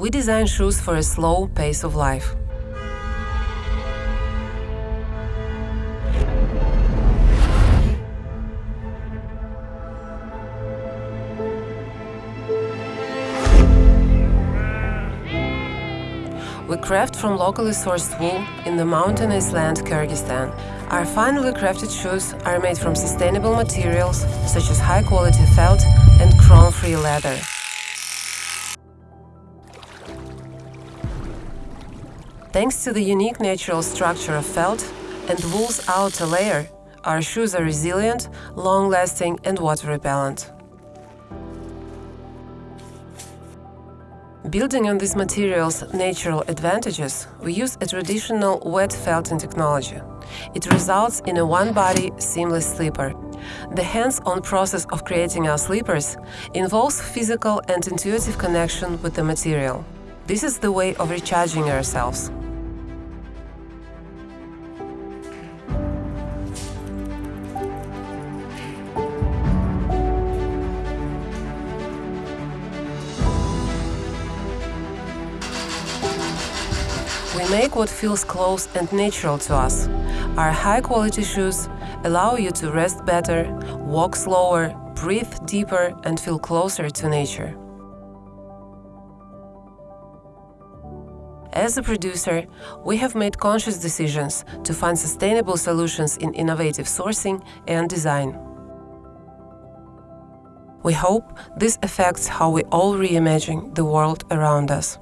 We design shoes for a slow pace of life. We craft from locally sourced wool in the mountainous land Kyrgyzstan. Our finely crafted shoes are made from sustainable materials such as high-quality felt and chrome-free leather. Thanks to the unique natural structure of felt and wool's outer layer, our shoes are resilient, long-lasting and water-repellent. Building on this material's natural advantages, we use a traditional wet felting technology. It results in a one-body, seamless slipper. The hands-on process of creating our slippers involves physical and intuitive connection with the material. This is the way of recharging ourselves. We make what feels close and natural to us. Our high-quality shoes allow you to rest better, walk slower, breathe deeper and feel closer to nature. As a producer, we have made conscious decisions to find sustainable solutions in innovative sourcing and design. We hope this affects how we all reimagine the world around us.